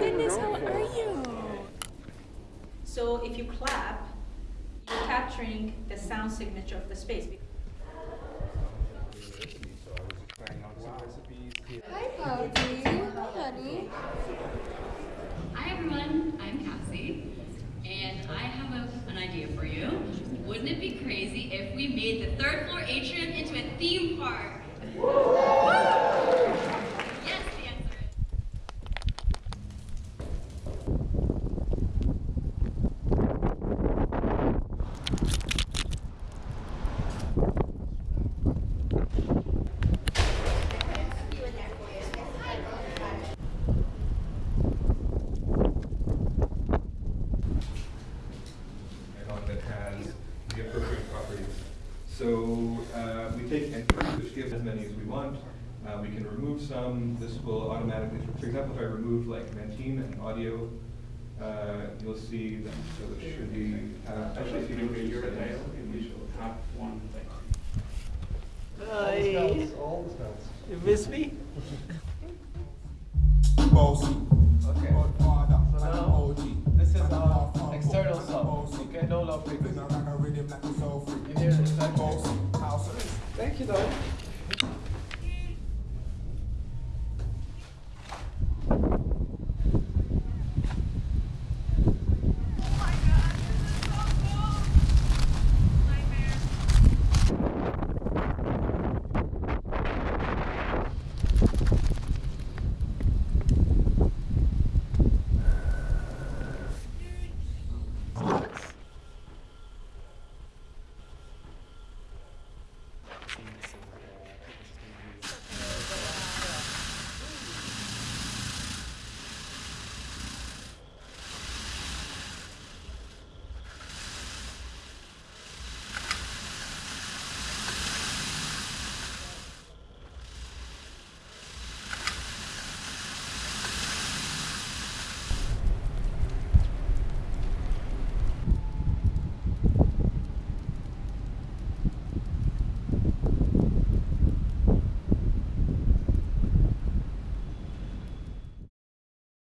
goodness, how are you? So if you clap, you're capturing the sound signature of the space. Hi, Pouty. Hi, honey. Hi everyone, I'm Cassie, and I have a, an idea for you. Wouldn't it be crazy if we made the third floor atrium into a theme park? Yes, the answer is. and one that has the appropriate properties. So uh, we take entries, which gives as many as we want. Uh, we can remove some. This will automatically, for example, if I remove like Mentine and audio, uh, you'll see that. So it should be. Uh, actually, if you You miss me? Bossy. Okay. Godfather, So now, OG. this is uh, external bossy. Okay, no love frequency. around a rhythm like a soul free. You hear the exact Bossy, house arrest. Thank you, though.